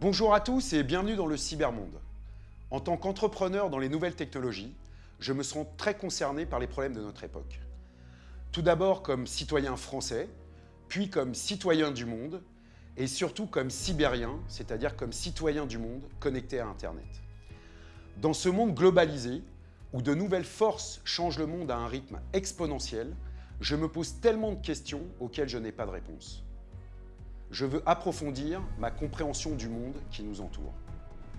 Bonjour à tous et bienvenue dans le cybermonde. En tant qu'entrepreneur dans les nouvelles technologies, je me sens très concerné par les problèmes de notre époque. Tout d'abord comme citoyen français, puis comme citoyen du monde, et surtout comme cybérien, c'est-à-dire comme citoyen du monde connecté à Internet. Dans ce monde globalisé, où de nouvelles forces changent le monde à un rythme exponentiel, je me pose tellement de questions auxquelles je n'ai pas de réponse. Je veux approfondir ma compréhension du monde qui nous entoure.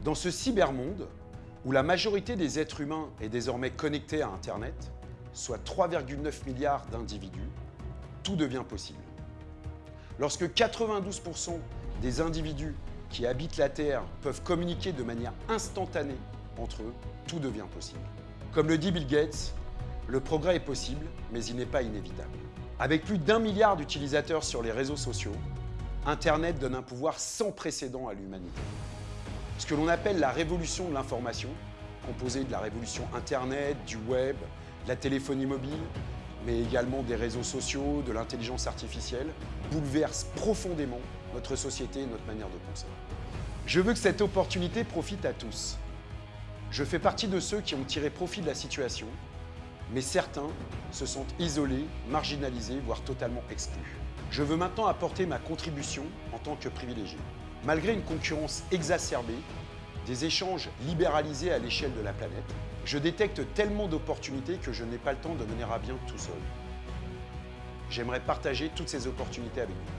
Dans ce cybermonde, où la majorité des êtres humains est désormais connectée à Internet, soit 3,9 milliards d'individus, tout devient possible. Lorsque 92% des individus qui habitent la Terre peuvent communiquer de manière instantanée entre eux, tout devient possible. Comme le dit Bill Gates, le progrès est possible, mais il n'est pas inévitable. Avec plus d'un milliard d'utilisateurs sur les réseaux sociaux, Internet donne un pouvoir sans précédent à l'humanité. Ce que l'on appelle la révolution de l'information, composée de la révolution Internet, du web, de la téléphonie mobile, mais également des réseaux sociaux, de l'intelligence artificielle, bouleverse profondément notre société et notre manière de penser. Je veux que cette opportunité profite à tous, je fais partie de ceux qui ont tiré profit de la situation, mais certains se sentent isolés, marginalisés, voire totalement exclus. Je veux maintenant apporter ma contribution en tant que privilégié. Malgré une concurrence exacerbée, des échanges libéralisés à l'échelle de la planète, je détecte tellement d'opportunités que je n'ai pas le temps de mener à bien tout seul. J'aimerais partager toutes ces opportunités avec vous.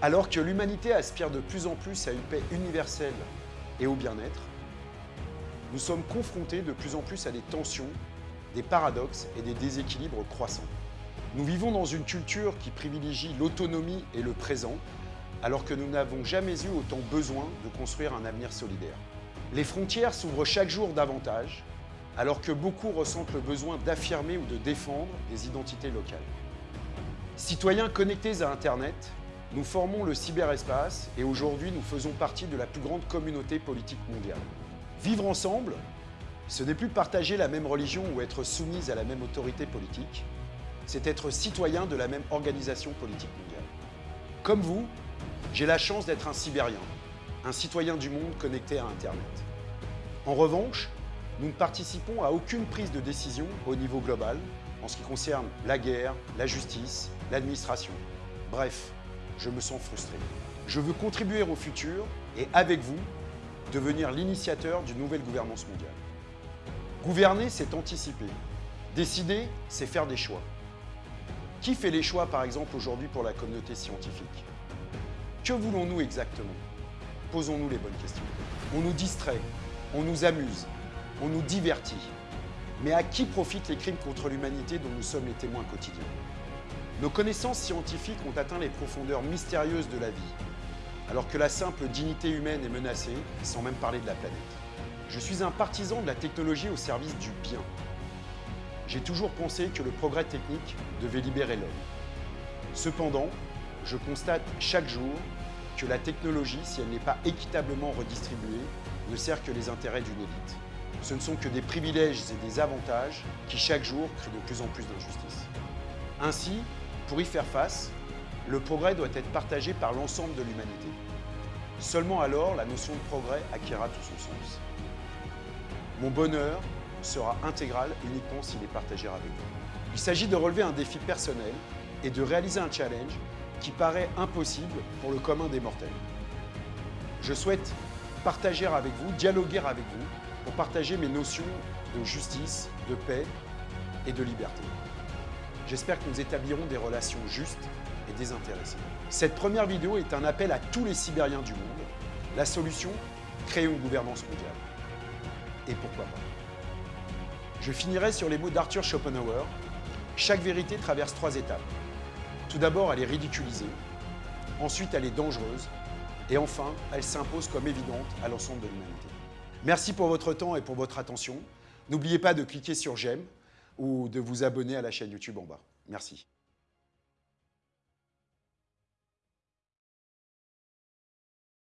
Alors que l'humanité aspire de plus en plus à une paix universelle et au bien-être, nous sommes confrontés de plus en plus à des tensions, des paradoxes et des déséquilibres croissants. Nous vivons dans une culture qui privilégie l'autonomie et le présent, alors que nous n'avons jamais eu autant besoin de construire un avenir solidaire. Les frontières s'ouvrent chaque jour davantage, alors que beaucoup ressentent le besoin d'affirmer ou de défendre des identités locales. Citoyens connectés à Internet, nous formons le cyberespace et aujourd'hui nous faisons partie de la plus grande communauté politique mondiale. Vivre ensemble, ce n'est plus partager la même religion ou être soumise à la même autorité politique, c'est être citoyen de la même organisation politique mondiale. Comme vous, j'ai la chance d'être un Sibérien, un citoyen du monde connecté à Internet. En revanche, nous ne participons à aucune prise de décision au niveau global en ce qui concerne la guerre, la justice, l'administration. Bref, je me sens frustré. Je veux contribuer au futur et avec vous, devenir l'initiateur d'une nouvelle gouvernance mondiale. Gouverner, c'est anticiper. Décider, c'est faire des choix. Qui fait les choix, par exemple, aujourd'hui pour la communauté scientifique? Que voulons-nous exactement? Posons-nous les bonnes questions. On nous distrait, on nous amuse, on nous divertit. Mais à qui profitent les crimes contre l'humanité dont nous sommes les témoins quotidiens? Nos connaissances scientifiques ont atteint les profondeurs mystérieuses de la vie, alors que la simple dignité humaine est menacée, sans même parler de la planète. Je suis un partisan de la technologie au service du bien. J'ai toujours pensé que le progrès technique devait libérer l'homme. Cependant, je constate chaque jour que la technologie, si elle n'est pas équitablement redistribuée, ne sert que les intérêts d'une élite. Ce ne sont que des privilèges et des avantages qui chaque jour créent de plus en plus d'injustice. Ainsi, pour y faire face, le progrès doit être partagé par l'ensemble de l'humanité. Seulement alors, la notion de progrès acquérera tout son sens. Mon bonheur sera intégral uniquement s'il est partagé avec vous. Il s'agit de relever un défi personnel et de réaliser un challenge qui paraît impossible pour le commun des mortels. Je souhaite partager avec vous, dialoguer avec vous, pour partager mes notions de justice, de paix et de liberté. J'espère que nous établirons des relations justes et désintéressés. Cette première vidéo est un appel à tous les Sibériens du monde. La solution, créer une gouvernance mondiale. Et pourquoi pas Je finirai sur les mots d'Arthur Schopenhauer. Chaque vérité traverse trois étapes. Tout d'abord, elle est ridiculisée. Ensuite, elle est dangereuse. Et enfin, elle s'impose comme évidente à l'ensemble de l'humanité. Merci pour votre temps et pour votre attention. N'oubliez pas de cliquer sur j'aime ou de vous abonner à la chaîne YouTube en bas. Merci.